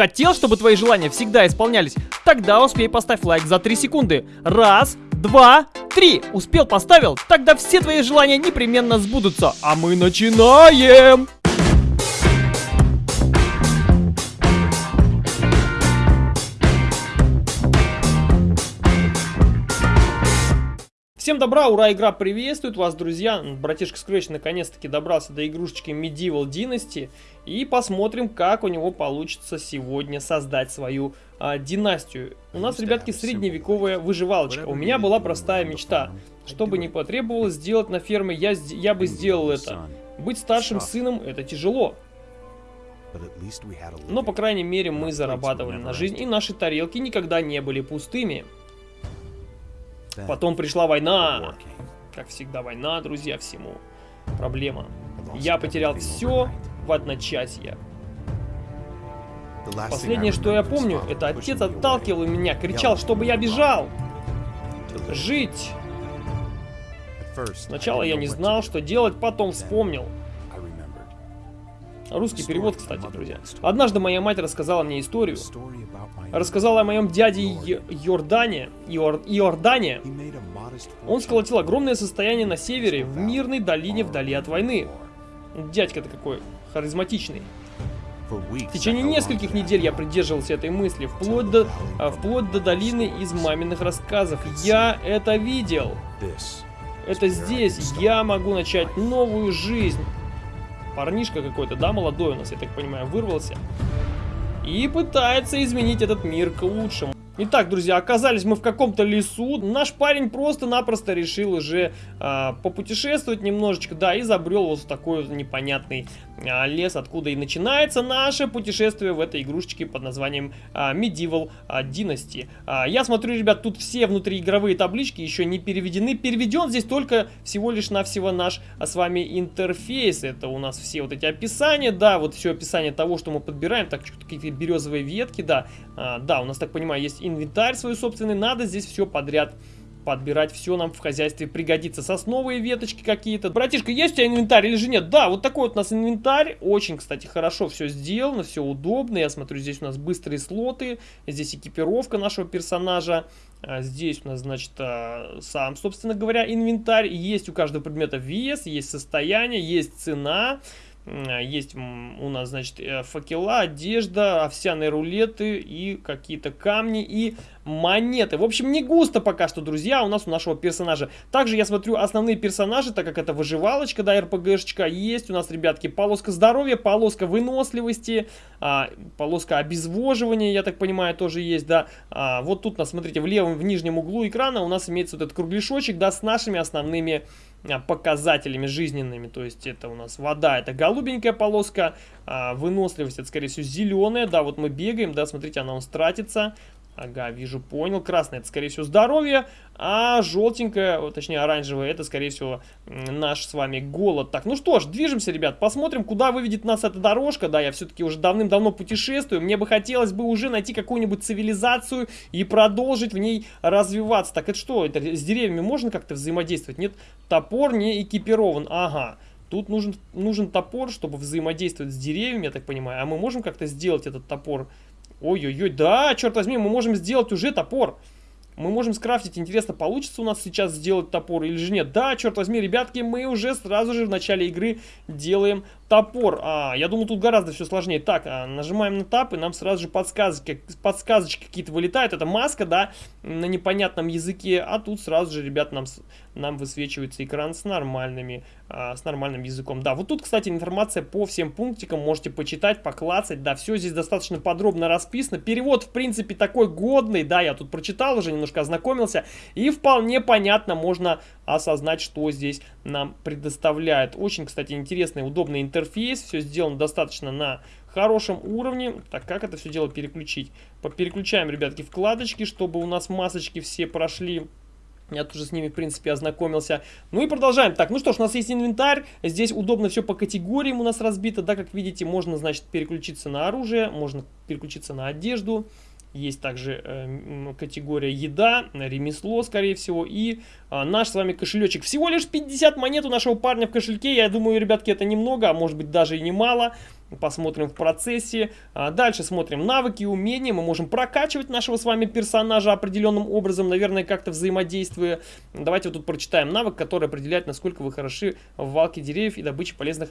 Хотел, чтобы твои желания всегда исполнялись? Тогда успей поставь лайк за 3 секунды. Раз, два, три. Успел, поставил? Тогда все твои желания непременно сбудутся. А мы начинаем! Всем добра, ура, игра приветствует вас, друзья. Братишка Scratch наконец-таки добрался до игрушечки Medieval Dynasty. И посмотрим, как у него получится сегодня создать свою а, династию. У нас, ребятки, средневековая выживалочка. У меня была простая мечта. Что бы ни потребовалось сделать на ферме, я, я бы сделал это. Быть старшим сыном это тяжело. Но, по крайней мере, мы зарабатывали на жизнь, и наши тарелки никогда не были пустыми. Потом пришла война. Как всегда, война, друзья, всему. Проблема. Я потерял все в одночасье. Последнее, что я помню, это отец отталкивал меня, кричал, чтобы я бежал. Жить. Сначала я не знал, что делать, потом вспомнил. Русский перевод, кстати, друзья. Однажды моя мать рассказала мне историю. Рассказала о моем дяде Йордане. Йор, Иордане. Он сколотил огромное состояние на севере, в мирной долине вдали от войны. Дядька-то какой харизматичный. В течение нескольких недель я придерживался этой мысли, вплоть до, а, вплоть до долины из маминых рассказов. Я это видел. Это здесь я могу начать новую жизнь парнишка какой-то, да, молодой у нас, я так понимаю, вырвался. И пытается изменить этот мир к лучшему. Итак, друзья, оказались мы в каком-то лесу. Наш парень просто-напросто решил уже э, попутешествовать немножечко, да, и забрел вот в такой вот непонятный лес, откуда и начинается наше путешествие в этой игрушечке под названием э, Medieval Dynasty. Э, я смотрю, ребят, тут все внутриигровые таблички еще не переведены. Переведен здесь только всего лишь навсего наш а, с вами интерфейс. Это у нас все вот эти описания, да, вот все описание того, что мы подбираем. Так, какие-то березовые ветки, да. А, да, у нас, так понимаю, есть инвентарь свой собственный, надо здесь все подряд подбирать, все нам в хозяйстве пригодится. Сосновые веточки какие-то. Братишка, есть у тебя инвентарь или же нет? Да, вот такой вот у нас инвентарь. Очень, кстати, хорошо все сделано, все удобно. Я смотрю, здесь у нас быстрые слоты, здесь экипировка нашего персонажа. А здесь у нас, значит, а, сам, собственно говоря, инвентарь. Есть у каждого предмета вес, есть состояние, есть цена. А, есть у нас, значит, э, факела, одежда, овсяные рулеты и какие-то камни и монеты. В общем, не густо пока что, друзья, у нас у нашего персонажа. Также я смотрю основные персонажи, так как это выживалочка, да, РПГшечка. Есть у нас, ребятки, полоска здоровья, полоска выносливости, а, полоска обезвоживания, я так понимаю, тоже есть, да. А, вот тут, нас, смотрите, в левом, в нижнем углу экрана у нас имеется вот этот кругляшочек, да, с нашими основными а, показателями жизненными. То есть это у нас вода, это голубенькая полоска, а выносливость это скорее всего зеленая. Да, вот мы бегаем, да, смотрите, она у нас тратится. Ага, вижу, понял. Красное это, скорее всего, здоровье, а желтенькое, точнее оранжевое, это, скорее всего, наш с вами голод. Так, ну что ж, движемся, ребят, посмотрим, куда выведет нас эта дорожка. Да, я все-таки уже давным-давно путешествую. Мне бы хотелось бы уже найти какую-нибудь цивилизацию и продолжить в ней развиваться. Так, это что, это с деревьями можно как-то взаимодействовать? Нет, топор не экипирован. Ага. Тут нужен, нужен топор, чтобы взаимодействовать с деревьями, я так понимаю. А мы можем как-то сделать этот топор Ой-ой-ой, да, черт возьми, мы можем сделать уже топор. Мы можем скрафтить, интересно, получится у нас сейчас сделать топор или же нет. Да, черт возьми, ребятки, мы уже сразу же в начале игры делаем топор. А, я думаю, тут гораздо все сложнее. Так, а, нажимаем на тап, и нам сразу же подсказки, подсказочки какие-то вылетают. Это маска, да, на непонятном языке. А тут сразу же, ребят, нам, нам высвечивается экран с нормальными, а, с нормальным языком. Да, вот тут, кстати, информация по всем пунктикам. Можете почитать, поклацать. Да, все здесь достаточно подробно расписано. Перевод, в принципе, такой годный. Да, я тут прочитал уже, немножко ознакомился. И вполне понятно, можно осознать, что здесь нам предоставляет. Очень, кстати, интересный, удобный интерфейс. Все сделано достаточно на хорошем уровне. Так, как это все дело переключить? Переключаем, ребятки, вкладочки, чтобы у нас масочки все прошли. Я тоже с ними, в принципе, ознакомился. Ну и продолжаем. Так, ну что ж, у нас есть инвентарь. Здесь удобно все по категориям у нас разбито. Да, как видите, можно, значит, переключиться на оружие, можно переключиться на одежду. Есть также э, категория еда, ремесло, скорее всего, и э, наш с вами кошелечек. Всего лишь 50 монет у нашего парня в кошельке. Я думаю, ребятки, это немного, а может быть даже и немало. посмотрим в процессе. А дальше смотрим навыки и умения. Мы можем прокачивать нашего с вами персонажа определенным образом, наверное, как-то взаимодействуя. Давайте вот тут прочитаем навык, который определяет, насколько вы хороши в валке деревьев и добыче полезных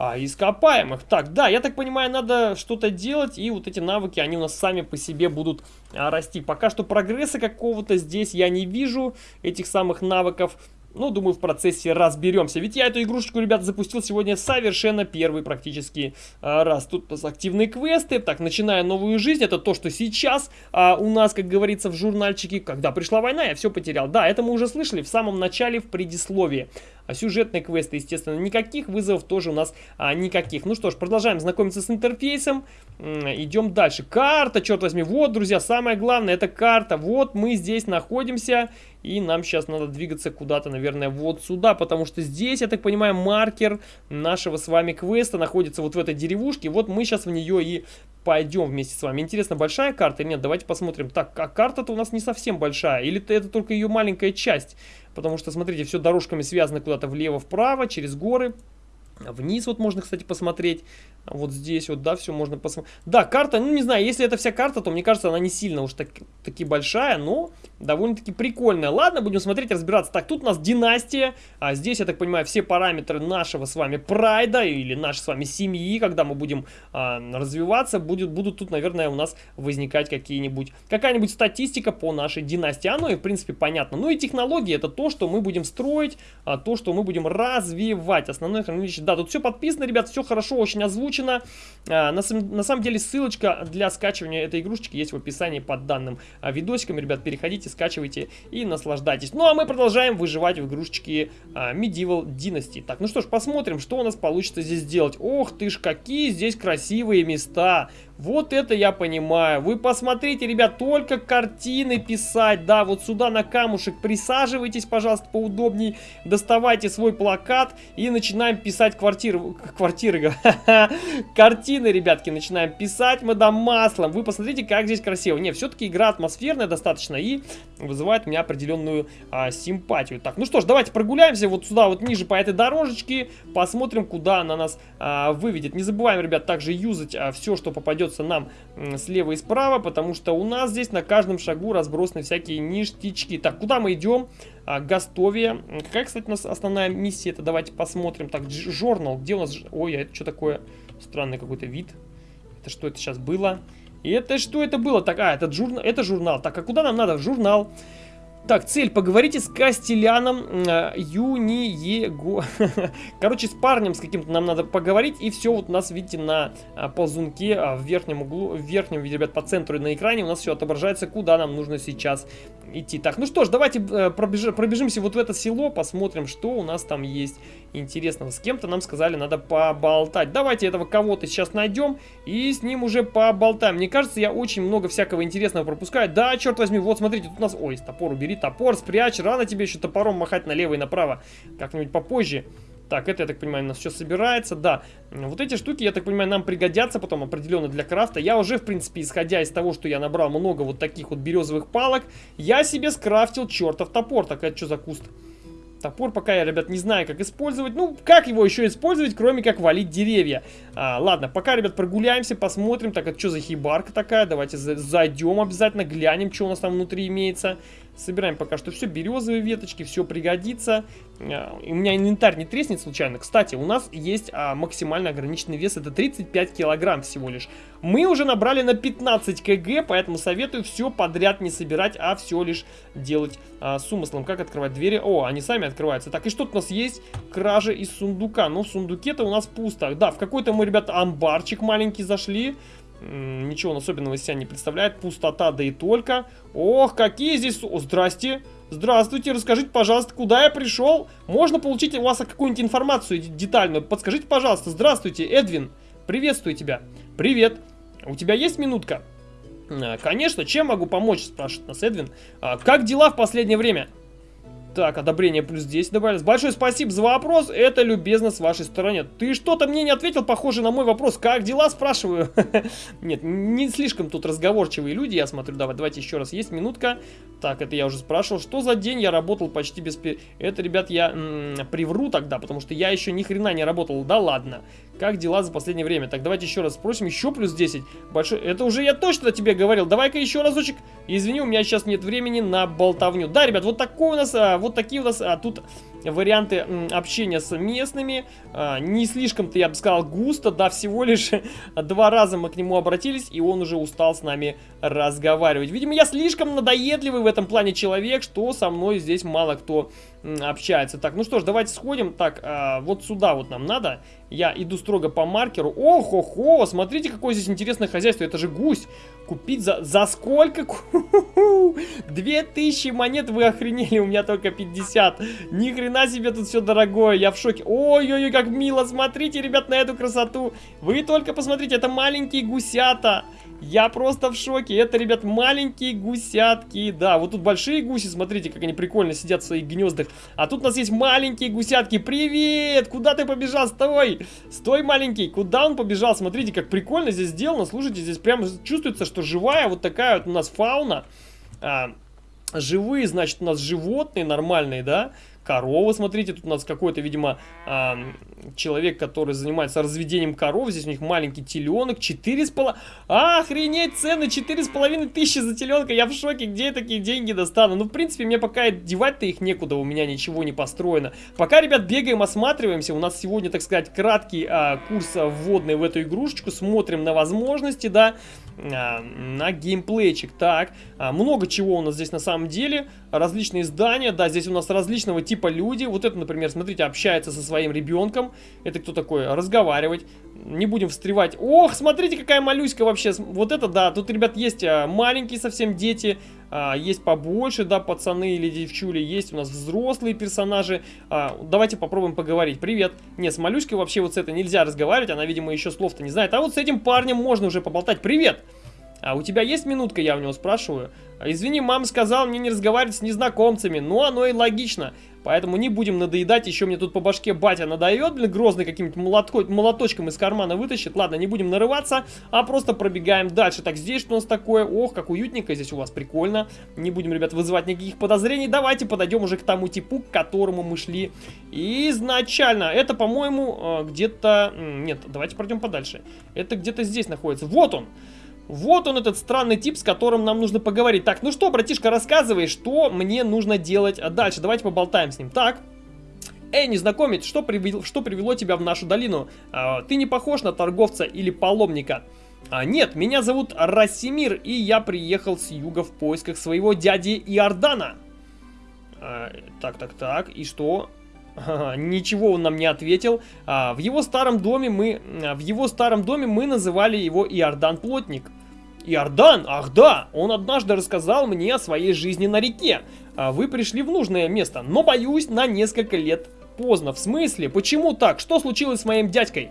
а, ископаемых. Так, да, я так понимаю, надо что-то делать, и вот эти навыки, они у нас сами по себе будут а, расти. Пока что прогресса какого-то здесь я не вижу, этих самых навыков. Ну, думаю, в процессе разберемся. Ведь я эту игрушечку, ребята, запустил сегодня совершенно первый практически а, раз. Тут активные квесты. Так, начиная новую жизнь. Это то, что сейчас а, у нас, как говорится, в журнальчике. Когда пришла война, я все потерял. Да, это мы уже слышали в самом начале, в предисловии. А сюжетные квесты, естественно, никаких. Вызовов тоже у нас а, никаких. Ну что ж, продолжаем знакомиться с интерфейсом. Идем дальше. Карта, черт возьми. Вот, друзья, самое главное, это карта. Вот мы здесь находимся. И нам сейчас надо двигаться куда-то, наверное, вот сюда, потому что здесь, я так понимаю, маркер нашего с вами квеста находится вот в этой деревушке. Вот мы сейчас в нее и пойдем вместе с вами. Интересно, большая карта или нет? Давайте посмотрим. Так, а карта-то у нас не совсем большая, или это только ее маленькая часть? Потому что, смотрите, все дорожками связано куда-то влево-вправо, через горы. Вниз вот можно, кстати, посмотреть. Вот здесь вот, да, все можно посмотреть. Да, карта, ну не знаю, если это вся карта, то мне кажется, она не сильно уж так, таки большая, но довольно-таки прикольная. Ладно, будем смотреть, разбираться. Так, тут у нас династия. А здесь, я так понимаю, все параметры нашего с вами прайда или нашей с вами семьи, когда мы будем а, развиваться, будет, будут тут, наверное, у нас возникать какие-нибудь, какая-нибудь статистика по нашей династии. Оно и, в принципе, понятно. Ну и технологии, это то, что мы будем строить, а, то, что мы будем развивать. Основное хранилище, да, тут все подписано, ребят, все хорошо, очень озвучено. А, на, на самом деле ссылочка для скачивания этой игрушечки есть в описании под данным а, видосиком. Ребят, переходите, скачивайте и наслаждайтесь. Ну а мы продолжаем выживать в игрушечке а, Medieval Dynasty. Так, ну что ж, посмотрим, что у нас получится здесь сделать. Ох ты ж, какие здесь красивые места. Вот это я понимаю. Вы посмотрите, ребят, только картины писать. Да, вот сюда на камушек присаживайтесь, пожалуйста, поудобнее. Доставайте свой плакат и начинаем писать квартиры. Квартиры, картины, ребятки, начинаем писать мы да маслом. Вы посмотрите, как здесь красиво. Не, все-таки игра атмосферная достаточно и вызывает у меня определенную а, симпатию. Так, ну что ж, давайте прогуляемся вот сюда, вот ниже по этой дорожечке. Посмотрим, куда она нас а, выведет. Не забываем, ребят, также юзать а, все, что попадет придется нам слева и справа, потому что у нас здесь на каждом шагу разбросаны всякие ништячки. Так, куда мы идем? А, Гастовия. Какая, кстати, у нас основная миссия? Это давайте посмотрим. Так, журнал. Где у нас... Ой, а это что такое? Странный какой-то вид. Это что это сейчас было? И это что это было? Так, а, это, журнал, это журнал. Так, а куда нам надо? В журнал. Так, цель, поговорите с Кастеляном э, Юниего. Короче, с парнем с каким-то нам надо поговорить. И все вот у нас, видите, на э, ползунке э, в верхнем углу, в верхнем, ребят, по центру на экране у нас все отображается, куда нам нужно сейчас идти. Так, ну что ж, давайте э, пробеж, пробежимся вот в это село, посмотрим, что у нас там есть интересного. С кем-то нам сказали, надо поболтать. Давайте этого кого-то сейчас найдем и с ним уже поболтаем. Мне кажется, я очень много всякого интересного пропускаю. Да, черт возьми, вот смотрите, тут у нас... Ой, топор убери топор, спрячь, рано тебе еще топором махать налево и направо, как-нибудь попозже. Так, это, я так понимаю, у нас все собирается, да. Вот эти штуки, я так понимаю, нам пригодятся потом определенно для крафта. Я уже, в принципе, исходя из того, что я набрал много вот таких вот березовых палок, я себе скрафтил чертов топор. Так, это что за куст? Топор пока я, ребят, не знаю, как использовать. Ну, как его еще использовать, кроме как валить деревья? А, ладно, пока, ребят, прогуляемся, посмотрим. Так, это что за хибарка такая? Давайте зайдем обязательно, глянем, что у нас там внутри имеется. Собираем пока что все, березовые веточки, все пригодится. А, у меня инвентарь не треснет случайно. Кстати, у нас есть а, максимально ограниченный вес, это 35 килограмм всего лишь. Мы уже набрали на 15 кг, поэтому советую все подряд не собирать, а все лишь делать а, с умыслом. Как открывать двери? О, они сами открываются. Так, и что у нас есть? Кража из сундука. Ну, в сундуке-то у нас пусто. Да, в какой-то мы, ребята, амбарчик маленький зашли ничего особенного из себя не представляет. Пустота, да и только. Ох, какие здесь... О, здрасте. Здравствуйте, расскажите, пожалуйста, куда я пришел? Можно получить у вас какую-нибудь информацию детальную? Подскажите, пожалуйста. Здравствуйте, Эдвин. Приветствую тебя. Привет. У тебя есть минутка? А, конечно, чем могу помочь, спрашивает нас Эдвин. А, как дела в последнее время? Так, одобрение плюс 10 добавилось. Большое спасибо за вопрос, это любезно с вашей стороны. Ты что-то мне не ответил, похоже на мой вопрос. Как дела, спрашиваю? Нет, не слишком тут разговорчивые люди, я смотрю. Давай, давайте еще раз, есть минутка. Так, это я уже спрашивал. Что за день я работал почти без... Это, ребят, я привру тогда, потому что я еще ни хрена не работал. Да ладно. Как дела за последнее время? Так, давайте еще раз спросим. Еще плюс 10. Большой... Это уже я точно тебе говорил. Давай-ка еще разочек. Извини, у меня сейчас нет времени на болтовню. Да, ребят, вот такой у нас, а, вот такие у нас а, тут варианты общения с местными. А, не слишком-то, я бы сказал, густо. Да, всего лишь два раза мы к нему обратились, и он уже устал с нами разговаривать. Видимо, я слишком надоедливый в этом плане человек, что со мной здесь мало кто общается. Так, ну что ж, давайте сходим. Так, а, вот сюда вот нам надо. Я иду строго по маркеру. Ох-охо, смотрите, какое здесь интересное хозяйство. Это же гусь. Купить за, за сколько? 2000 монет, вы охренели, у меня только 50. Ни хрена себе тут все дорогое, я в шоке. Ой-ой-ой, как мило, смотрите, ребят, на эту красоту. Вы только посмотрите, это маленькие гусята. Я просто в шоке. Это, ребят, маленькие гусятки. Да, вот тут большие гуси, смотрите, как они прикольно сидят в своих гнездах. А тут у нас есть маленькие гусятки. Привет! Куда ты побежал? Стой! Стой, маленький! Куда он побежал? Смотрите, как прикольно здесь сделано. Слушайте, здесь прямо чувствуется, что живая вот такая вот у нас фауна. А, живые, значит, у нас животные нормальные, да? корова, смотрите, тут у нас какой-то, видимо, человек, который занимается разведением коров, здесь у них маленький теленок, 4,5... Охренеть, цены 4,5 тысячи за теленка, я в шоке, где я такие деньги достану? Ну, в принципе, мне пока девать-то их некуда, у меня ничего не построено. Пока, ребят, бегаем, осматриваемся, у нас сегодня, так сказать, краткий э, курс вводный в эту игрушечку, смотрим на возможности, да, а, на геймплейчик. Так, а, много чего у нас здесь на самом деле. Различные здания, да, здесь у нас различного типа люди. Вот это, например, смотрите, общается со своим ребенком. Это кто такой? Разговаривать. Не будем встревать. Ох, смотрите, какая малюська вообще. Вот это, да, тут, ребят, есть а, маленькие совсем дети. Есть побольше, да, пацаны или девчули. Есть у нас взрослые персонажи. Давайте попробуем поговорить. Привет. Не, с малюськой вообще вот с этой нельзя разговаривать. Она, видимо, еще слов-то не знает. А вот с этим парнем можно уже поболтать. Привет. А у тебя есть минутка, я у него спрашиваю. Извини, мама сказала мне не разговаривать с незнакомцами. Ну, оно и логично. Поэтому не будем надоедать. Еще мне тут по башке батя надает, блин, грозный каким-нибудь молоточком из кармана вытащит. Ладно, не будем нарываться, а просто пробегаем дальше. Так, здесь что у нас такое? Ох, как уютненько здесь у вас, прикольно. Не будем, ребят, вызывать никаких подозрений. Давайте подойдем уже к тому типу, к которому мы шли изначально. Это, по-моему, э, где-то... Нет, давайте пройдем подальше. Это где-то здесь находится. Вот он! Вот он, этот странный тип, с которым нам нужно поговорить. Так, ну что, братишка, рассказывай, что мне нужно делать дальше. Давайте поболтаем с ним. Так, Эй, незнакомец, что привело, что привело тебя в нашу долину? А, ты не похож на торговца или паломника. А, нет, меня зовут Расимир, и я приехал с юга в поисках своего дяди Иордана. А, так, так, так, и что? ничего он нам не ответил. А, в его старом доме мы, в его старом доме мы называли его Иордан Плотник. Иордан? Ах да! Он однажды рассказал мне о своей жизни на реке. А вы пришли в нужное место, но боюсь на несколько лет поздно. В смысле? Почему так? Что случилось с моим дядькой?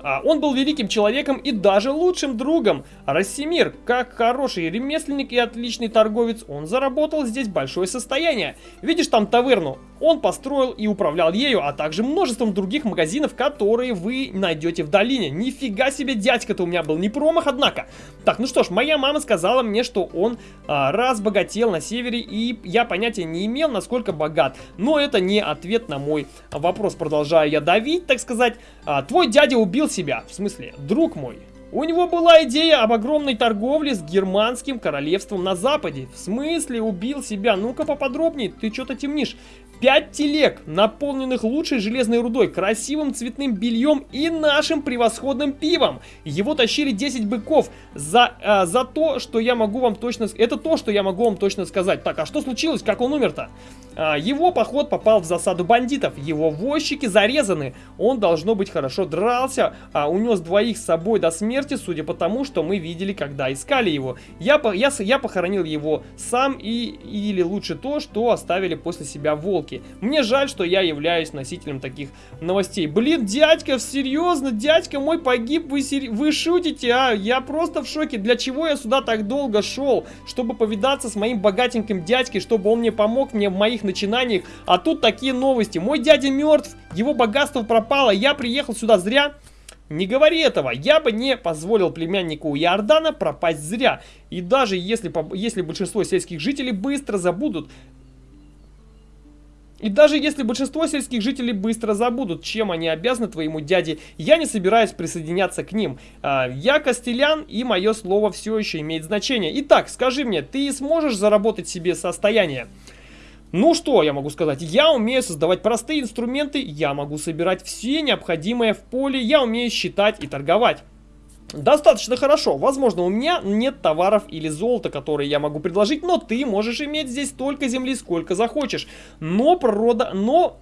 А он был великим человеком и даже лучшим другом. Рассимир, как хороший ремесленник и отличный торговец, он заработал здесь большое состояние. Видишь там таверну? Он построил и управлял ею, а также множеством других магазинов, которые вы найдете в долине. Нифига себе дядька-то у меня был, не промах, однако. Так, ну что ж, моя мама сказала мне, что он а, разбогател на севере, и я понятия не имел, насколько богат. Но это не ответ на мой вопрос. Продолжаю я давить, так сказать. А, твой дядя убил себя, в смысле, друг мой. У него была идея об огромной торговле с германским королевством на западе. В смысле убил себя? Ну-ка поподробнее, ты что-то темнишь. Пять телег, наполненных лучшей железной рудой, красивым цветным бельем и нашим превосходным пивом. Его тащили 10 быков за, а, за то, что я могу вам точно... Это то, что я могу вам точно сказать. Так, а что случилось? Как он умер-то? А, его поход попал в засаду бандитов. Его возчики зарезаны. Он, должно быть, хорошо дрался. А, унес двоих с собой до смерти, судя по тому, что мы видели, когда искали его. Я, я, я похоронил его сам и... Или лучше то, что оставили после себя волки. Мне жаль, что я являюсь носителем таких новостей. Блин, дядька, серьезно, дядька мой погиб, вы, вы шутите, а? Я просто в шоке. Для чего я сюда так долго шел? Чтобы повидаться с моим богатеньким дядькой, чтобы он мне помог мне в моих начинаниях. А тут такие новости. Мой дядя мертв, его богатство пропало, я приехал сюда зря. Не говори этого, я бы не позволил племяннику Иордана пропасть зря. И даже если, если большинство сельских жителей быстро забудут И даже если большинство сельских жителей быстро забудут, чем они обязаны твоему дяде, я не собираюсь присоединяться к ним. А, я Костелян, и мое слово все еще имеет значение. Итак, скажи мне, ты сможешь заработать себе состояние? Ну что я могу сказать? Я умею создавать простые инструменты, я могу собирать все необходимое в поле, я умею считать и торговать. Достаточно хорошо. Возможно, у меня нет товаров или золота, которые я могу предложить, но ты можешь иметь здесь столько земли, сколько захочешь. Но, прода... но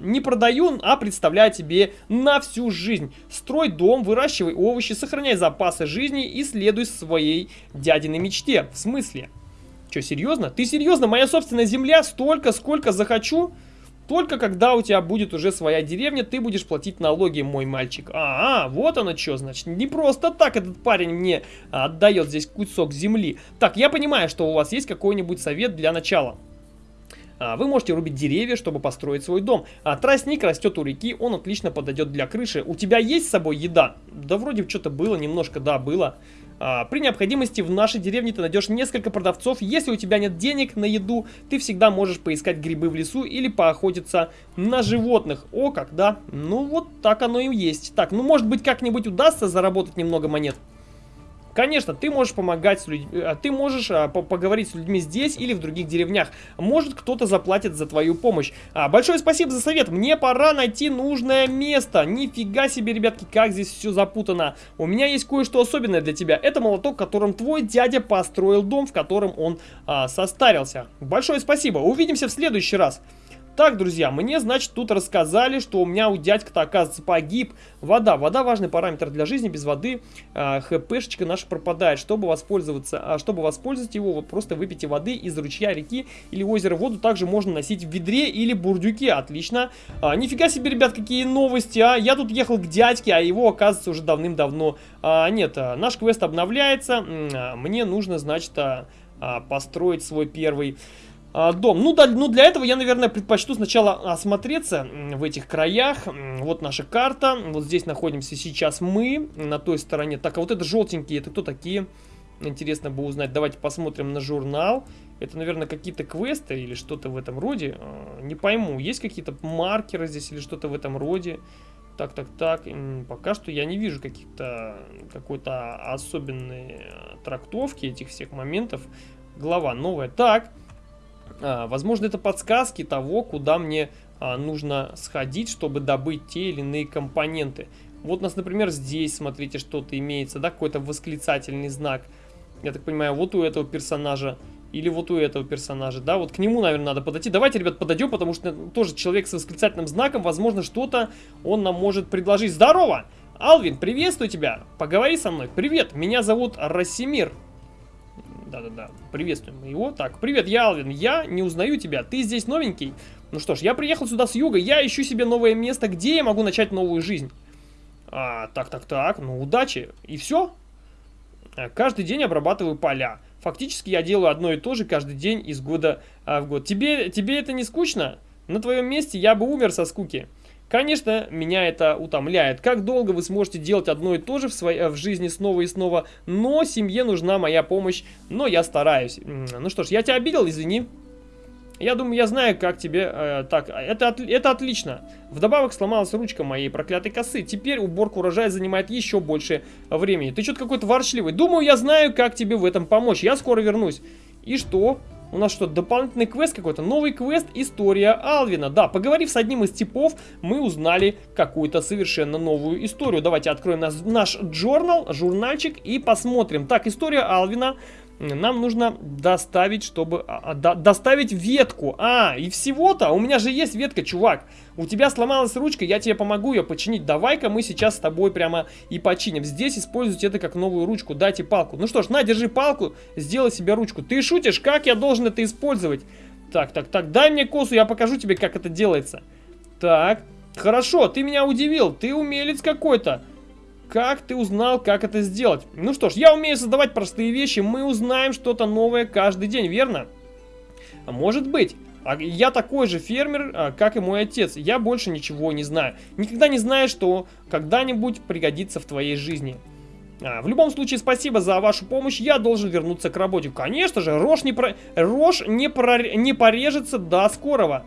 не продаю, а представляю тебе на всю жизнь. Строй дом, выращивай овощи, сохраняй запасы жизни и следуй своей дядиной мечте. В смысле? Что, серьезно? Ты серьезно? Моя собственная земля столько, сколько захочу? Только когда у тебя будет уже своя деревня, ты будешь платить налоги, мой мальчик. А, -а вот оно что, значит. Не просто так этот парень мне отдает здесь кусок земли. Так, я понимаю, что у вас есть какой-нибудь совет для начала. А, вы можете рубить деревья, чтобы построить свой дом. А тростник растет у реки, он отлично подойдет для крыши. У тебя есть с собой еда? Да вроде что-то было, немножко, да, было. А, при необходимости в нашей деревне ты найдешь несколько продавцов. Если у тебя нет денег на еду, ты всегда можешь поискать грибы в лесу или поохотиться на животных. О, как, да? Ну, вот так оно и есть. Так, ну, может быть, как-нибудь удастся заработать немного монет? Конечно, ты можешь помогать с людьми, э, ты можешь а, по поговорить с людьми здесь или в других деревнях. Может, кто-то заплатит за твою помощь. А, большое спасибо за совет. Мне пора найти нужное место. Нифига себе, ребятки, как здесь все запутано. У меня есть кое-что особенное для тебя. Это молоток, которым твой дядя построил дом, в котором он а, состарился. Большое спасибо. Увидимся в следующий раз. Так, друзья, мне, значит, тут рассказали, что у меня у дядька-то, оказывается, погиб. Вода. Вода важный параметр для жизни. Без воды э, хпшечка наша пропадает. Чтобы воспользоваться, а, чтобы воспользоваться его, вы просто выпейте воды из ручья, реки или озера. Воду также можно носить в ведре или бурдюке. Отлично. А, нифига себе, ребят, какие новости, а. Я тут ехал к дядьке, а его, оказывается, уже давным-давно а, нет. А, наш квест обновляется. А, мне нужно, значит, а, а, построить свой первый дом. Ну, да, ну, для этого я, наверное, предпочту сначала осмотреться в этих краях. Вот наша карта. Вот здесь находимся сейчас мы, на той стороне. Так, а вот это желтенькие, это кто такие? Интересно бы узнать. Давайте посмотрим на журнал. Это, наверное, какие-то квесты или что-то в этом роде. А, не пойму, есть какие-то маркеры здесь или что-то в этом роде. Так, так, так. Пока что я не вижу каких-то какой-то особенной трактовки этих всех моментов. Глава новая. Так. А, возможно, это подсказки того, куда мне а, нужно сходить, чтобы добыть те или иные компоненты. Вот у нас, например, здесь, смотрите, что-то имеется, да, какой-то восклицательный знак. Я так понимаю, вот у этого персонажа или вот у этого персонажа, да, вот к нему, наверное, надо подойти. Давайте, ребят, подойдем, потому что тоже человек с восклицательным знаком, возможно, что-то он нам может предложить. Здорово! Алвин, приветствую тебя! Поговори со мной. Привет, меня зовут Расимир. Да-да-да, приветствуем его. Так, привет, я Алвин, я не узнаю тебя, ты здесь новенький? Ну что ж, я приехал сюда с юга, я ищу себе новое место, где я могу начать новую жизнь. А, так, так, так, ну удачи. И все? А, каждый день обрабатываю поля. Фактически я делаю одно и то же каждый день из года а, в год. Тебе, тебе это не скучно? На твоем месте я бы умер со скуки. Конечно, меня это утомляет. Как долго вы сможете делать одно и то же в, своей, в жизни снова и снова, но семье нужна моя помощь, но я стараюсь. Ну что ж, я тебя обидел, извини. Я думаю, я знаю, как тебе... Э, так, это, это отлично. Вдобавок сломалась ручка моей проклятой косы. Теперь уборка урожая занимает еще больше времени. Ты что-то какой-то ворчливый. Думаю, я знаю, как тебе в этом помочь. Я скоро вернусь. И что? У нас что, дополнительный квест какой-то? Новый квест «История Алвина». Да, поговорив с одним из типов, мы узнали какую-то совершенно новую историю. Давайте откроем наш, наш журнал, журнальчик и посмотрим. Так, история Алвина нам нужно доставить, чтобы... А, а, до, доставить ветку. А, и всего-то? У меня же есть ветка, чувак. У тебя сломалась ручка, я тебе помогу ее починить. Давай-ка мы сейчас с тобой прямо и починим. Здесь используйте это как новую ручку. Дайте палку. Ну что ж, на, держи палку, сделай себе ручку. Ты шутишь? Как я должен это использовать? Так, так, так, дай мне косу, я покажу тебе, как это делается. Так, хорошо, ты меня удивил. Ты умелец какой-то. Как ты узнал, как это сделать? Ну что ж, я умею создавать простые вещи, мы узнаем что-то новое каждый день, верно? А может быть. А я такой же фермер, а, как и мой отец. Я больше ничего не знаю. Никогда не знаю, что когда-нибудь пригодится в твоей жизни. А, в любом случае, спасибо за вашу помощь. Я должен вернуться к работе. Конечно же, рожь не, про... рожь не, про... не порежется до скорого.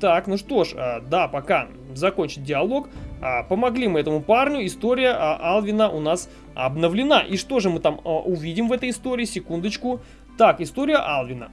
Так, ну что ж, а, да, пока закончить диалог. А, помогли мы этому парню, история а, Алвина у нас обновлена. И что же мы там увидим в этой истории? Секундочку. Так, история Алвина.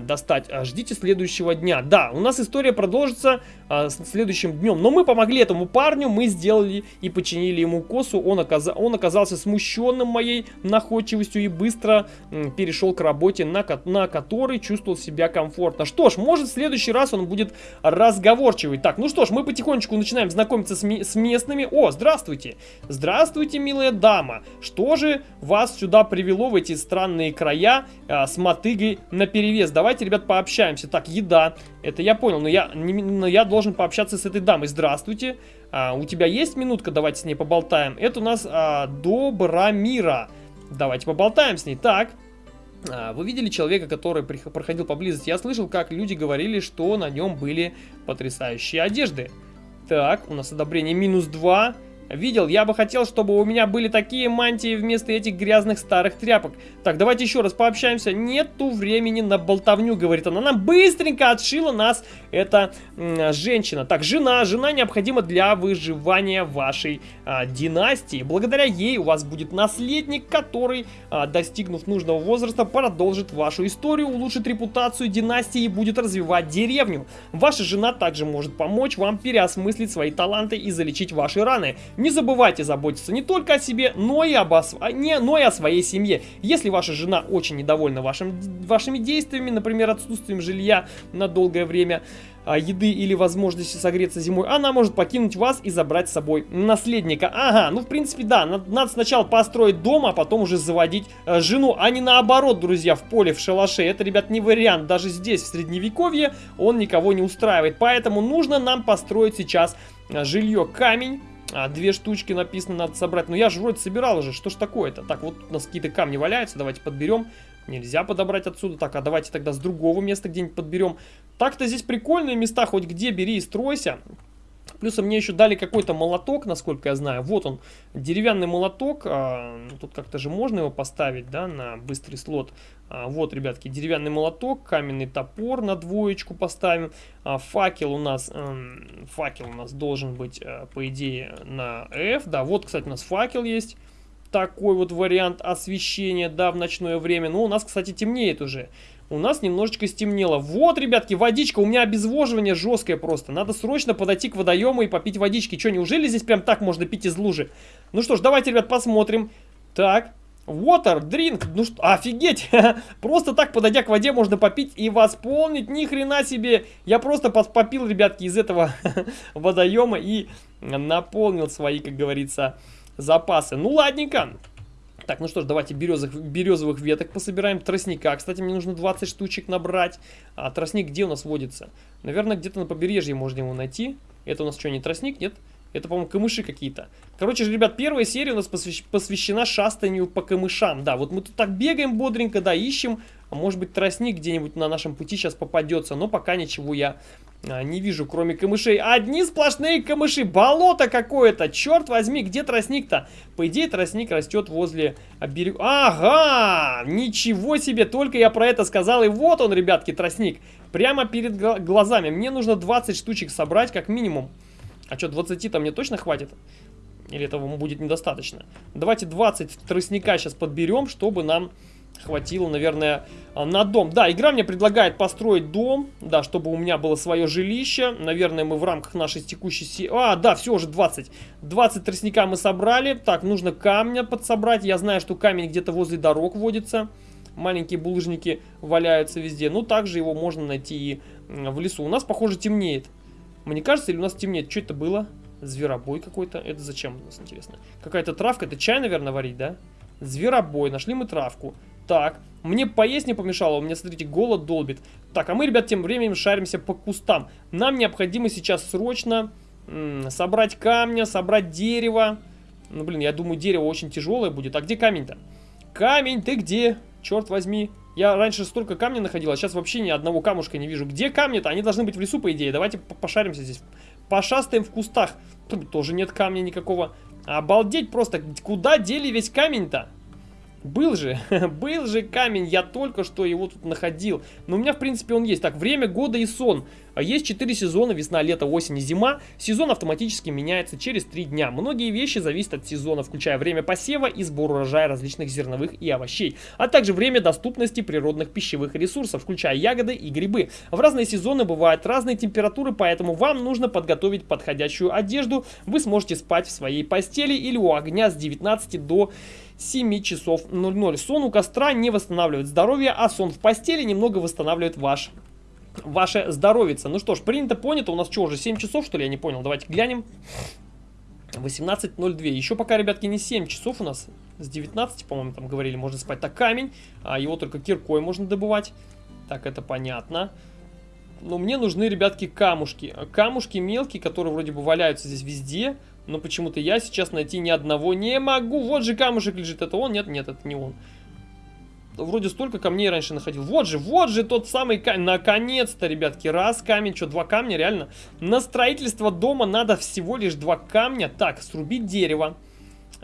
Достать. А, ждите следующего дня. Да, у нас история продолжится а, следующим днем. Но мы помогли этому парню, мы сделали и починили ему косу. Он, оказ... он оказался смущенным моей находчивостью и быстро м, перешел к работе, на, ко... на которой чувствовал себя комфортно. Что ж, может в следующий раз он будет разговорчивый. Так, ну что ж, мы потихонечку начинаем знакомиться с, с местными. О, здравствуйте! Здравствуйте, милая дама! Что же вас сюда привело в эти странные края? А, с мотыгой на перевес. Давайте, ребят, пообщаемся. Так, еда. Это я понял, но я, не, но я должен пообщаться с этой дамой. Здравствуйте. А, у тебя есть минутка? Давайте с ней поболтаем. Это у нас а, Добромира. Давайте поболтаем с ней. Так. А, вы видели человека, который проходил поблизости? Я слышал, как люди говорили, что на нем были потрясающие одежды. Так, у нас одобрение минус 2. Видел, я бы хотел, чтобы у меня были такие мантии вместо этих грязных старых тряпок. Так, давайте еще раз пообщаемся. Нету времени на болтовню, говорит она. Она быстренько отшила нас, эта женщина. Так, жена. Жена необходима для выживания вашей а, династии. Благодаря ей у вас будет наследник, который, а, достигнув нужного возраста, продолжит вашу историю, улучшит репутацию династии и будет развивать деревню. Ваша жена также может помочь вам переосмыслить свои таланты и залечить ваши раны. Не забывайте заботиться не только о себе, но и, об ос... А, не, но и о своей семье. Если ваша жена очень недовольна вашим, вашими действиями, например, отсутствием жилья на долгое время, а, еды или возможности согреться зимой, она может покинуть вас и забрать с собой наследника. Ага, ну в принципе да, надо, сначала построить дом, а потом уже заводить э, жену, а не наоборот, друзья, в поле, в шалаше. Это, ребят, не вариант. Даже здесь, в средневековье, он никого не устраивает. Поэтому нужно нам построить сейчас э, жилье камень а, две штучки написано, надо собрать. Но я же вроде собирал уже, что ж такое-то? Так, вот у нас какие-то камни валяются, давайте подберем. Нельзя подобрать отсюда. Так, а давайте тогда с другого места где-нибудь подберем. Так-то здесь прикольные места, хоть где бери и стройся. Плюс мне еще дали какой-то молоток, насколько я знаю. Вот он, деревянный молоток. А, ну, тут как-то же можно его поставить, да, на быстрый слот. А, вот, ребятки, деревянный молоток, каменный топор на двоечку поставим. А, факел у нас, эм, факел у нас должен быть, э, по идее, на F. Да, вот, кстати, у нас факел есть. Такой вот вариант освещения, да, в ночное время. Но у нас, кстати, темнеет уже у нас немножечко стемнело. Вот, ребятки, водичка. У меня обезвоживание жесткое просто. Надо срочно подойти к водоему и попить водички. Что, неужели здесь прям так можно пить из лужи? Ну что ж, давайте, ребят, посмотрим. Так, Water, drink, ну что, офигеть, просто так подойдя к воде можно попить и восполнить, ни хрена себе, я просто попил, ребятки, из этого водоема и наполнил свои, как говорится, запасы. Ну ладненько, так, ну что ж, давайте березовых, березовых веток пособираем. Тростника, кстати, мне нужно 20 штучек набрать. А тростник где у нас водится? Наверное, где-то на побережье можно его найти. Это у нас что, не тростник, нет? Это, по-моему, камыши какие-то. Короче же, ребят, первая серия у нас посвящ посвящена шастанию по камышам. Да, вот мы тут так бегаем бодренько, да, ищем. А может быть, тростник где-нибудь на нашем пути сейчас попадется. Но пока ничего я а, не вижу, кроме камышей. Одни сплошные камыши. Болото какое-то. Черт возьми, где тростник-то? По идее, тростник растет возле берега. Ага! Ничего себе! Только я про это сказал. И вот он, ребятки, тростник. Прямо перед глазами. Мне нужно 20 штучек собрать, как минимум. А что, 20-то мне точно хватит? Или этого будет недостаточно? Давайте 20 тростника сейчас подберем, чтобы нам хватило, наверное, а, на дом. Да, игра мне предлагает построить дом, да, чтобы у меня было свое жилище. Наверное, мы в рамках нашей текущей... Си... А, да, все, уже 20. 20 тростника мы собрали. Так, нужно камня подсобрать. Я знаю, что камень где-то возле дорог водится. Маленькие булыжники валяются везде. Ну, также его можно найти и в лесу. У нас, похоже, темнеет. Мне кажется, или у нас темнеет? Что это было? Зверобой какой-то. Это зачем у нас, интересно? Какая-то травка. Это чай, наверное, варить, да? Зверобой. Нашли мы травку. Так, мне поесть не помешало, у меня, смотрите, голод долбит. Так, а мы, ребят, тем временем шаримся по кустам. Нам необходимо сейчас срочно собрать камня, собрать дерево. Ну, блин, я думаю, дерево очень тяжелое будет. А где камень-то? Камень, ты где? Черт возьми. Я раньше столько камня находил, а сейчас вообще ни одного камушка не вижу. Где камни-то? Они должны быть в лесу, по идее. Давайте пошаримся здесь. Пошастаем в кустах. Тут тоже нет камня никакого. Обалдеть просто. Куда дели весь камень-то? Был же, был же камень, я только что его тут находил. Но у меня, в принципе, он есть. Так, время года и сон. А есть 4 сезона, весна, лето, осень и зима. Сезон автоматически меняется через 3 дня. Многие вещи зависят от сезона, включая время посева и сбор урожая различных зерновых и овощей, а также время доступности природных пищевых ресурсов, включая ягоды и грибы. В разные сезоны бывают разные температуры, поэтому вам нужно подготовить подходящую одежду. Вы сможете спать в своей постели или у огня с 19 до 7 часов 00. Сон у костра не восстанавливает здоровье, а сон в постели немного восстанавливает ваш ваше здоровье. Ну что ж, принято, понято. У нас что, уже 7 часов, что ли? Я не понял. Давайте глянем. 18.02. Еще пока, ребятки, не 7 часов у нас. С 19, по-моему, там говорили, можно спать. Так, камень. А его только киркой можно добывать. Так, это понятно. Но мне нужны, ребятки, камушки. Камушки мелкие, которые вроде бы валяются здесь везде. Но почему-то я сейчас найти ни одного не могу. Вот же камушек лежит. Это он? Нет, нет, это не он вроде столько камней раньше находил. Вот же, вот же тот самый камень. Наконец-то, ребятки, раз камень, что, два камня, реально. На строительство дома надо всего лишь два камня. Так, срубить дерево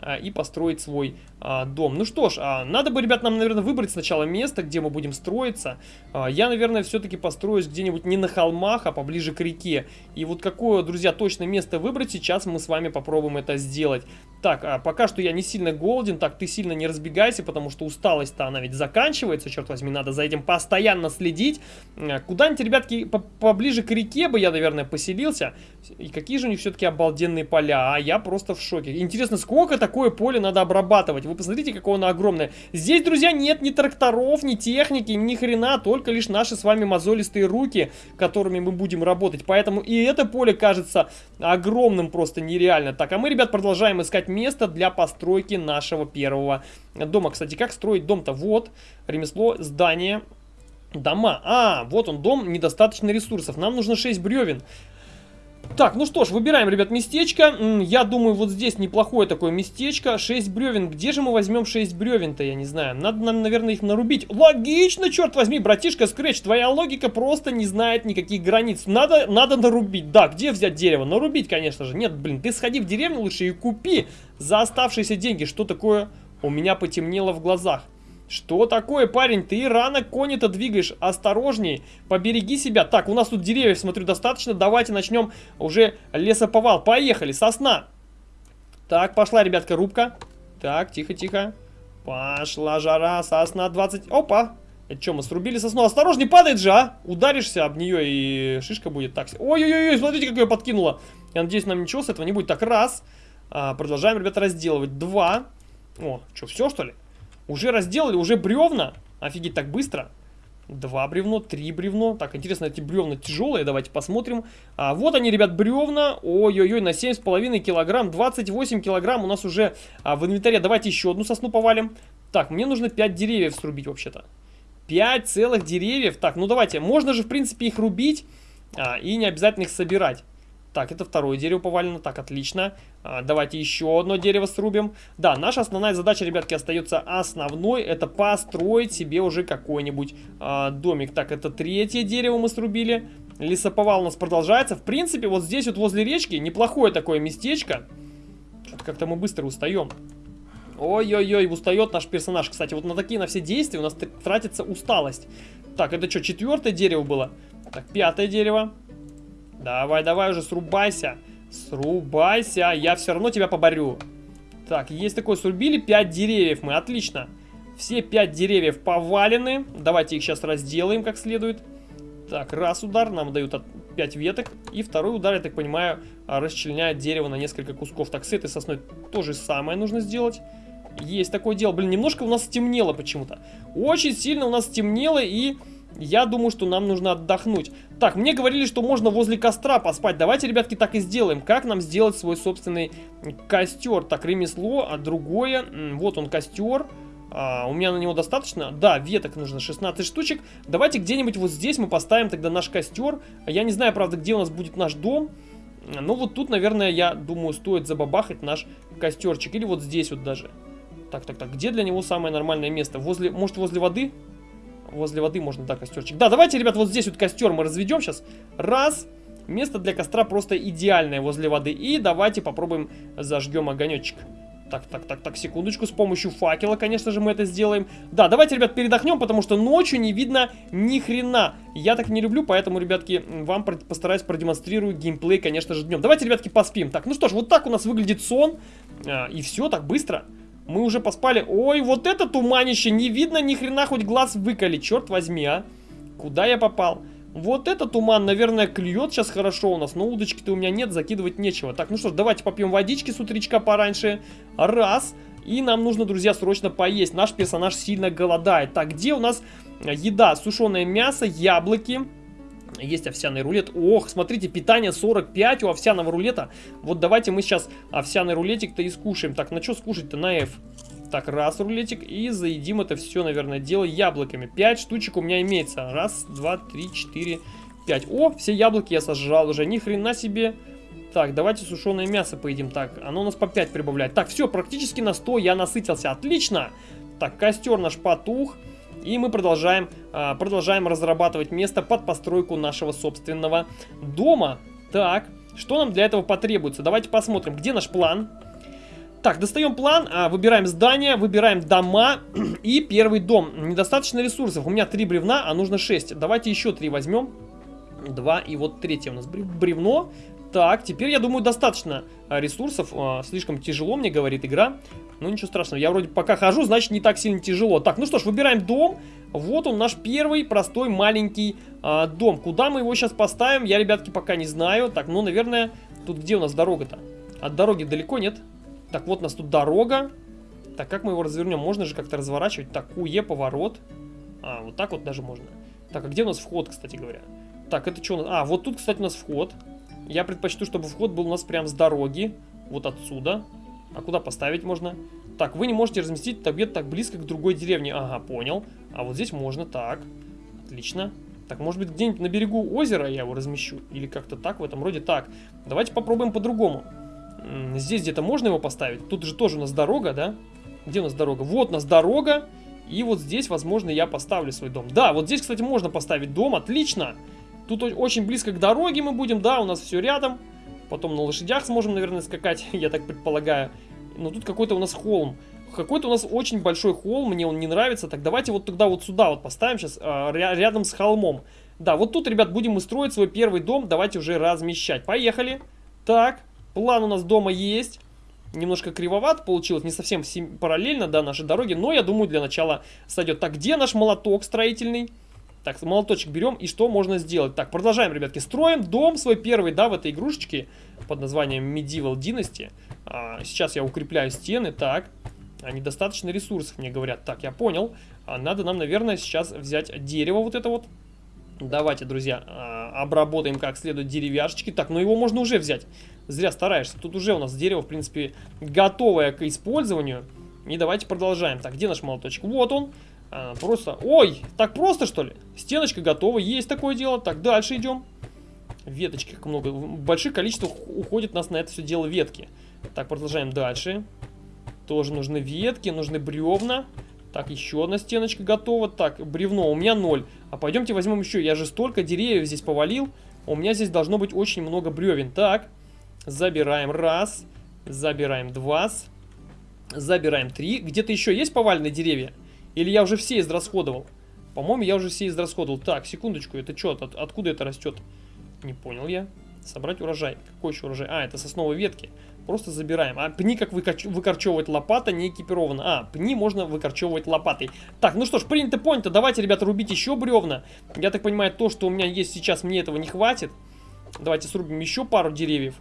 и построить свой а, дом. Ну что ж, а, надо бы, ребят, нам, наверное, выбрать сначала место, где мы будем строиться. А, я, наверное, все-таки построюсь где-нибудь не на холмах, а поближе к реке. И вот какое, друзья, точное место выбрать, сейчас мы с вами попробуем это сделать. Так, а пока что я не сильно голоден, так ты сильно не разбегайся, потому что усталость-то она ведь заканчивается, черт возьми, надо за этим постоянно следить. А, куда-нибудь, ребятки, по поближе к реке бы я, наверное, поселился. И какие же у них все-таки обалденные поля, а я просто в шоке. Интересно, сколько такое поле надо обрабатывать? Вы посмотрите, какое оно огромное. Здесь, друзья, нет ни тракторов, ни техники, ни хрена, только лишь наши с вами мозолистые руки, которыми мы будем работать. Поэтому и это поле кажется огромным просто нереально. Так, а мы, ребят, продолжаем искать место для постройки нашего первого дома. Кстати, как строить дом-то? Вот, ремесло, здание, дома. А, вот он, дом, недостаточно ресурсов. Нам нужно 6 бревен. Так, ну что ж, выбираем, ребят, местечко. Я думаю, вот здесь неплохое такое местечко. 6 бревен. Где же мы возьмем 6 бревен-то, я не знаю. Надо нам, наверное, их нарубить. Логично, черт возьми, братишка Скретч. Твоя логика просто не знает никаких границ. Надо, надо нарубить. Да, где взять дерево? Нарубить, конечно же. Нет, блин, ты сходи в деревню лучше и купи за оставшиеся деньги. Что такое? У меня потемнело в глазах. Что такое, парень? Ты рано кони-то двигаешь. Осторожней. Побереги себя. Так, у нас тут деревьев, смотрю, достаточно. Давайте начнем уже лесоповал. Поехали, сосна. Так, пошла, ребятка, рубка. Так, тихо-тихо. Пошла жара, сосна 20. Опа. Это что, мы срубили сосну? Осторожней, падает же, а? Ударишься об нее и шишка будет. Так, ой-ой-ой, смотрите, как ее подкинула. Я надеюсь, нам ничего с этого не будет. Так, раз. А, продолжаем, ребята, разделывать. Два. О, что, все, что ли? Уже разделали, уже бревна. Офигеть, так быстро. Два бревно, три бревно. Так, интересно, эти бревна тяжелые, давайте посмотрим. А, вот они, ребят, бревна. Ой-ой-ой, на 7,5 килограмм, 28 килограмм у нас уже а, в инвентаре. Давайте еще одну сосну повалим. Так, мне нужно 5 деревьев срубить вообще-то. 5 целых деревьев. Так, ну давайте, можно же, в принципе, их рубить а, и не обязательно их собирать. Так, это второе дерево повалено. Так, отлично. А, давайте еще одно дерево срубим. Да, наша основная задача, ребятки, остается основной. Это построить себе уже какой-нибудь а, домик. Так, это третье дерево мы срубили. Лесоповал у нас продолжается. В принципе, вот здесь вот возле речки неплохое такое местечко. Как-то мы быстро устаем. Ой-ой-ой, устает наш персонаж. Кстати, вот на такие, на все действия у нас тратится усталость. Так, это что, четвертое дерево было? Так, пятое дерево. Давай, давай уже, срубайся. Срубайся, я все равно тебя поборю. Так, есть такое, срубили 5 деревьев мы, отлично. Все 5 деревьев повалены. Давайте их сейчас разделаем как следует. Так, раз удар, нам дают 5 веток. И второй удар, я так понимаю, расчленяет дерево на несколько кусков. Так, с этой сосной то же самое нужно сделать. Есть такое дело. Блин, немножко у нас стемнело почему-то. Очень сильно у нас стемнело и я думаю, что нам нужно отдохнуть. Так, мне говорили, что можно возле костра поспать. Давайте, ребятки, так и сделаем. Как нам сделать свой собственный костер? Так, ремесло, а другое. Вот он, костер. А, у меня на него достаточно? Да, веток нужно 16 штучек. Давайте где-нибудь вот здесь мы поставим тогда наш костер. Я не знаю, правда, где у нас будет наш дом. Но вот тут, наверное, я думаю, стоит забабахать наш костерчик. Или вот здесь вот даже. Так, так, так, где для него самое нормальное место? Возле, может, возле воды? Возле воды можно, да, костерчик. Да, давайте, ребят, вот здесь вот костер мы разведем сейчас. Раз. Место для костра просто идеальное возле воды. И давайте попробуем зажгем огонечек. Так, так, так, так, секундочку. С помощью факела, конечно же, мы это сделаем. Да, давайте, ребят, передохнем, потому что ночью не видно ни хрена. Я так не люблю, поэтому, ребятки, вам постараюсь продемонстрирую геймплей, конечно же, днем. Давайте, ребятки, поспим. Так, ну что ж, вот так у нас выглядит сон. А, и все, так быстро. Мы уже поспали. Ой, вот это туманище. Не видно ни хрена, хоть глаз выколи. Черт возьми, а. Куда я попал? Вот этот туман, наверное, клюет сейчас хорошо у нас, но удочки-то у меня нет, закидывать нечего. Так, ну что ж, давайте попьем водички с утречка пораньше. Раз. И нам нужно, друзья, срочно поесть. Наш персонаж сильно голодает. Так, где у нас еда? Сушеное мясо, яблоки. Есть овсяный рулет. Ох, смотрите, питание 45 у овсяного рулета. Вот давайте мы сейчас овсяный рулетик-то и скушаем. Так, на что скушать-то? На F. Так, раз рулетик. И заедим это все, наверное, дело яблоками. Пять штучек у меня имеется. Раз, два, три, четыре, пять. О, все яблоки я сожрал уже. Ни хрена себе. Так, давайте сушеное мясо поедим. Так, оно у нас по 5 прибавляет. Так, все, практически на 100 я насытился. Отлично. Так, костер наш потух. И мы продолжаем, а, продолжаем разрабатывать место под постройку нашего собственного дома. Так, что нам для этого потребуется? Давайте посмотрим, где наш план. Так, достаем план, а, выбираем здание, выбираем дома и первый дом. Недостаточно ресурсов. У меня три бревна, а нужно 6. Давайте еще три возьмем. Два и вот третье у нас бревно. Так, теперь, я думаю, достаточно а, ресурсов. А, слишком тяжело, мне говорит игра. Ну, ничего страшного. Я вроде пока хожу, значит, не так сильно тяжело. Так, ну что ж, выбираем дом. Вот он, наш первый простой маленький а, дом. Куда мы его сейчас поставим, я, ребятки, пока не знаю. Так, ну, наверное, тут где у нас дорога-то? От дороги далеко нет? Так, вот у нас тут дорога. Так, как мы его развернем? Можно же как-то разворачивать. Так, УЕ, поворот. А, вот так вот даже можно. Так, а где у нас вход, кстати говоря? Так, это что у нас? А, вот тут, кстати, у нас вход. Я предпочту, чтобы вход был у нас прям с дороги. Вот отсюда. А куда поставить можно? Так, вы не можете разместить объект так близко к другой деревне. Ага, понял. А вот здесь можно, так. Отлично. Так, может быть, где-нибудь на берегу озера я его размещу? Или как-то так, в этом роде. Так, давайте попробуем по-другому. Здесь где-то можно его поставить? Тут же тоже у нас дорога, да? Где у нас дорога? Вот у нас дорога. И вот здесь, возможно, я поставлю свой дом. Да, вот здесь, кстати, можно поставить дом. Отлично. Тут очень близко к дороге мы будем, да, у нас все рядом. Потом на лошадях сможем, наверное, скакать, я так предполагаю. Но тут какой-то у нас холм. Какой-то у нас очень большой холм, мне он не нравится. Так, давайте вот тогда вот сюда вот поставим сейчас, э, рядом с холмом. Да, вот тут, ребят, будем мы строить свой первый дом. Давайте уже размещать. Поехали. Так, план у нас дома есть. Немножко кривоват получилось, не совсем параллельно, да, нашей дороге. Но я думаю, для начала сойдет. Так, где наш молоток строительный? Так, молоточек берем, и что можно сделать? Так, продолжаем, ребятки. Строим дом свой первый, да, в этой игрушечке под названием Medieval Dynasty. А, сейчас я укрепляю стены, так. А недостаточно ресурсов, мне говорят. Так, я понял. А, надо нам, наверное, сейчас взять дерево вот это вот. Давайте, друзья, а, обработаем как следует деревяшечки. Так, ну его можно уже взять. Зря стараешься. Тут уже у нас дерево, в принципе, готовое к использованию. И давайте продолжаем. Так, где наш молоточек? Вот он. А, просто... Ой, так просто что ли? Стеночка готова, есть такое дело. Так, дальше идем. Веточки как много. Большое количество уходит нас на это все дело ветки. Так, продолжаем дальше. Тоже нужны ветки, нужны бревна. Так, еще одна стеночка готова. Так, бревно у меня ноль. А пойдемте возьмем еще. Я же столько деревьев здесь повалил. У меня здесь должно быть очень много бревен. Так, забираем раз. Забираем два. Забираем три. Где-то еще есть поваленные деревья? Или я уже все израсходовал? По-моему, я уже все израсходовал. Так, секундочку, это что? От, откуда это растет? Не понял я. Собрать урожай. Какой еще урожай? А, это сосновые ветки. Просто забираем. А пни как выкорч... выкорчевывать лопата не экипирована. А, пни можно выкорчевывать лопатой. Так, ну что ж, принято, понято. Давайте, ребята, рубить еще бревна. Я так понимаю, то, что у меня есть сейчас, мне этого не хватит. Давайте срубим еще пару деревьев.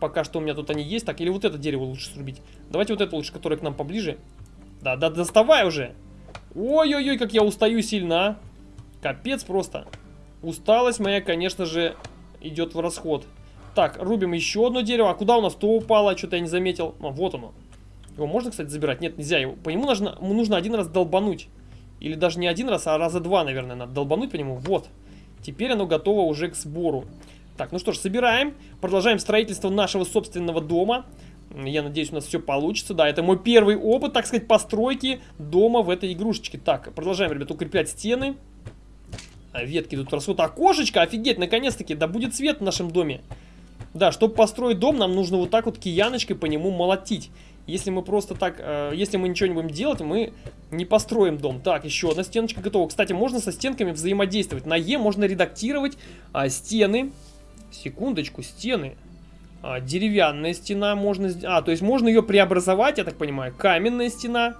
Пока что у меня тут они есть. Так, или вот это дерево лучше срубить. Давайте вот это лучше, которое к нам поближе. Да, да, доставай уже. Ой-ой-ой, как я устаю сильно, а. Капец просто. Усталость моя, конечно же, идет в расход. Так, рубим еще одно дерево. А куда у нас то упало? Что-то я не заметил. А, вот оно. Его можно, кстати, забирать? Нет, нельзя. Его. По нему нужно, нужно один раз долбануть. Или даже не один раз, а раза два, наверное, надо долбануть по нему. Вот. Теперь оно готово уже к сбору. Так, ну что ж, собираем. Продолжаем строительство нашего собственного дома. Я надеюсь, у нас все получится. Да, это мой первый опыт, так сказать, постройки дома в этой игрушечке. Так, продолжаем, ребят, укреплять стены. А ветки тут растут. Окошечко, офигеть, наконец-таки, да будет свет в нашем доме. Да, чтобы построить дом, нам нужно вот так вот кияночкой по нему молотить. Если мы просто так, э, если мы ничего не будем делать, мы не построим дом. Так, еще одна стеночка готова. Кстати, можно со стенками взаимодействовать. На Е можно редактировать а, стены. Секундочку, стены. А, деревянная стена можно... А, то есть можно ее преобразовать, я так понимаю. Каменная стена.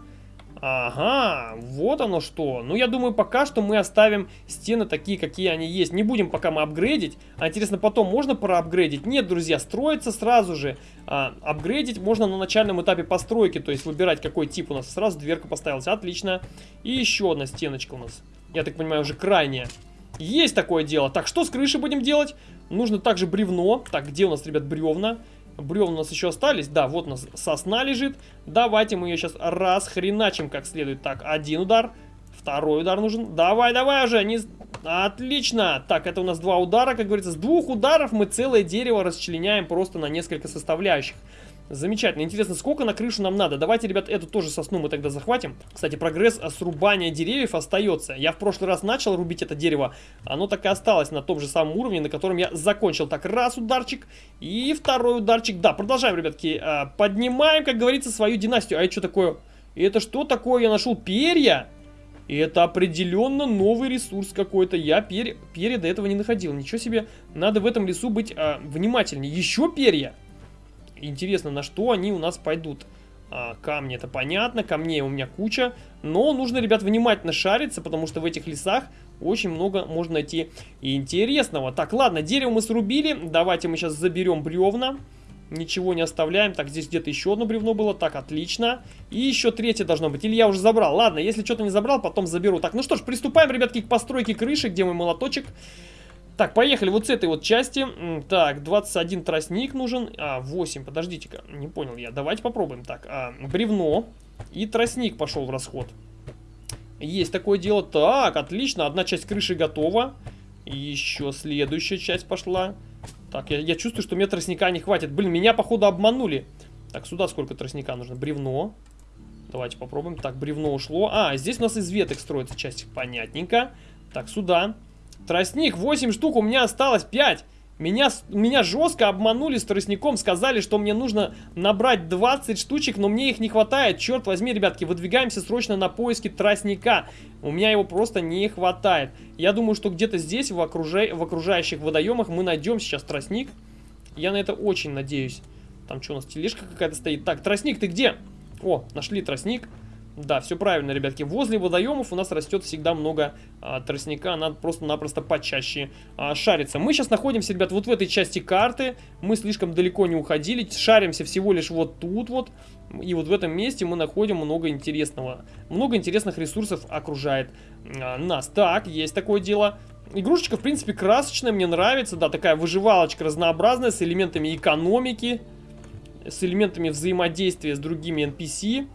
Ага, вот оно что. Ну, я думаю, пока что мы оставим стены такие, какие они есть. Не будем пока мы апгрейдить. А интересно, потом можно проапгрейдить? Нет, друзья, строится сразу же. А, апгрейдить можно на начальном этапе постройки, то есть выбирать, какой тип у нас. Сразу дверка поставилась, отлично. И еще одна стеночка у нас. Я так понимаю, уже крайняя. Есть такое дело. Так, что с крышей будем делать? Нужно также бревно. Так, где у нас, ребят, бревна? Бревна у нас еще остались. Да, вот у нас сосна лежит. Давайте мы ее сейчас расхреначим как следует. Так, один удар. Второй удар нужен. Давай, давай уже. Не... Отлично. Так, это у нас два удара, как говорится. С двух ударов мы целое дерево расчленяем просто на несколько составляющих. Замечательно. Интересно, сколько на крышу нам надо? Давайте, ребят, эту тоже сосну мы тогда захватим. Кстати, прогресс срубания деревьев остается. Я в прошлый раз начал рубить это дерево. Оно так и осталось на том же самом уровне, на котором я закончил. Так, раз ударчик и второй ударчик. Да, продолжаем, ребятки. А, поднимаем, как говорится, свою династию. А это что такое? Это что такое? Я нашел перья. И это определенно новый ресурс какой-то. Я перья, перья до этого не находил. Ничего себе. Надо в этом лесу быть а, внимательнее. Еще перья. Интересно, на что они у нас пойдут. А, камни, это понятно, камней у меня куча. Но нужно, ребят, внимательно шариться, потому что в этих лесах очень много можно найти интересного. Так, ладно, дерево мы срубили. Давайте мы сейчас заберем бревна. Ничего не оставляем. Так, здесь где-то еще одно бревно было. Так, отлично. И еще третье должно быть. Или я уже забрал. Ладно, если что-то не забрал, потом заберу. Так, ну что ж, приступаем, ребятки, к постройке крыши. Где мой молоточек? Так, поехали вот с этой вот части. Так, 21 тростник нужен. А, 8, подождите-ка, не понял я. Давайте попробуем. Так, а, бревно и тростник пошел в расход. Есть такое дело. Так, отлично, одна часть крыши готова. Еще следующая часть пошла. Так, я, я чувствую, что мне тростника не хватит. Блин, меня, походу, обманули. Так, сюда сколько тростника нужно? Бревно. Давайте попробуем. Так, бревно ушло. А, здесь у нас из веток строится часть. Понятненько. Так, сюда. Тростник, 8 штук, у меня осталось 5. Меня, меня жестко обманули с тростником, сказали, что мне нужно набрать 20 штучек, но мне их не хватает. Черт возьми, ребятки, выдвигаемся срочно на поиски тростника. У меня его просто не хватает. Я думаю, что где-то здесь, в, окружа... в окружающих водоемах, мы найдем сейчас тростник. Я на это очень надеюсь. Там что у нас, тележка какая-то стоит? Так, тростник, ты где? О, нашли тростник. Да, все правильно, ребятки. Возле водоемов у нас растет всегда много а, тростника. Надо просто-напросто почаще а, шариться. Мы сейчас находимся, ребят, вот в этой части карты. Мы слишком далеко не уходили. Шаримся всего лишь вот тут вот. И вот в этом месте мы находим много интересного. Много интересных ресурсов окружает а, нас. Так, есть такое дело. Игрушечка, в принципе, красочная, мне нравится. Да, такая выживалочка разнообразная, с элементами экономики, с элементами взаимодействия с другими NPC.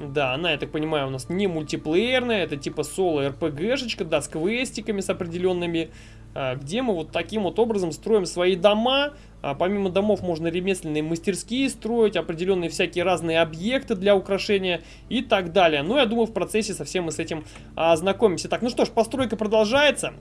Да, она, я так понимаю, у нас не мультиплеерная, это типа соло-РПГшечка, да, с квестиками, с определенными, а, где мы вот таким вот образом строим свои дома. А, помимо домов можно ремесленные мастерские строить, определенные всякие разные объекты для украшения и так далее. Но ну, я думаю, в процессе совсем мы с этим а, ознакомимся. Так, ну что ж, постройка продолжается.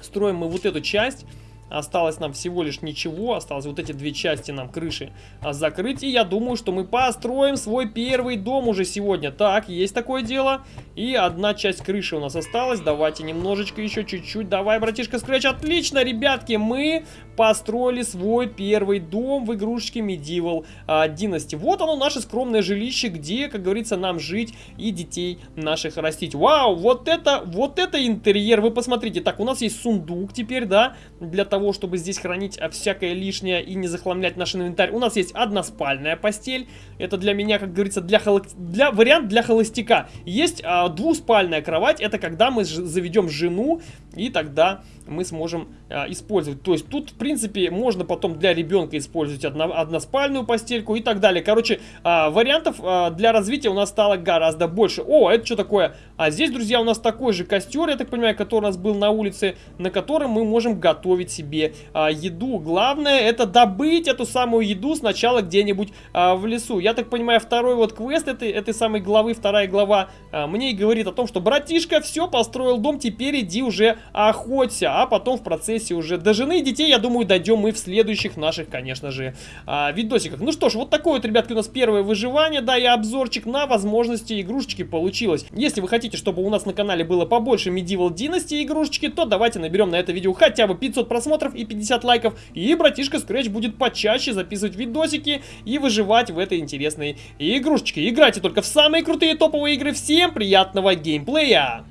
Строим мы вот эту часть. Осталось нам всего лишь ничего. Осталось вот эти две части нам крыши а, закрыть. И я думаю, что мы построим свой первый дом уже сегодня. Так, есть такое дело. И одна часть крыши у нас осталась. Давайте немножечко еще чуть-чуть. Давай, братишка, скретч. Отлично, ребятки, мы построили свой первый дом в игрушечке Medieval а, Dynasty. Вот оно, наше скромное жилище, где, как говорится, нам жить и детей наших растить. Вау, вот это, вот это интерьер. Вы посмотрите. Так, у нас есть сундук теперь, да, для того, того, чтобы здесь хранить а, всякое лишнее и не захламлять наш инвентарь, у нас есть односпальная постель. Это для меня, как говорится, для, холо... для... вариант для холостяка. Есть а, двуспальная кровать, это когда мы заведем жену, и тогда мы сможем а, использовать. То есть тут, в принципе, можно потом для ребенка использовать одно... односпальную постельку и так далее. Короче, а, вариантов а, для развития у нас стало гораздо больше. О, это что такое? А здесь, друзья, у нас такой же костер, я так понимаю, который у нас был на улице, на котором мы можем готовить себе себе а, еду. Главное это добыть эту самую еду сначала где-нибудь а, в лесу. Я так понимаю, второй вот квест этой, этой самой главы, вторая глава, а, мне и говорит о том, что братишка все, построил дом, теперь иди уже охоться. А потом в процессе уже до жены и детей, я думаю, дойдем мы в следующих наших, конечно же, а, видосиках. Ну что ж, вот такое вот, ребятки, у нас первое выживание, да, и обзорчик на возможности игрушечки получилось. Если вы хотите, чтобы у нас на канале было побольше Medieval Dynasty игрушечки, то давайте наберем на это видео хотя бы 500 просмотров и 50 лайков, и братишка Scratch будет почаще записывать видосики и выживать в этой интересной игрушечке. Играйте только в самые крутые топовые игры. Всем приятного геймплея!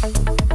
Thank you.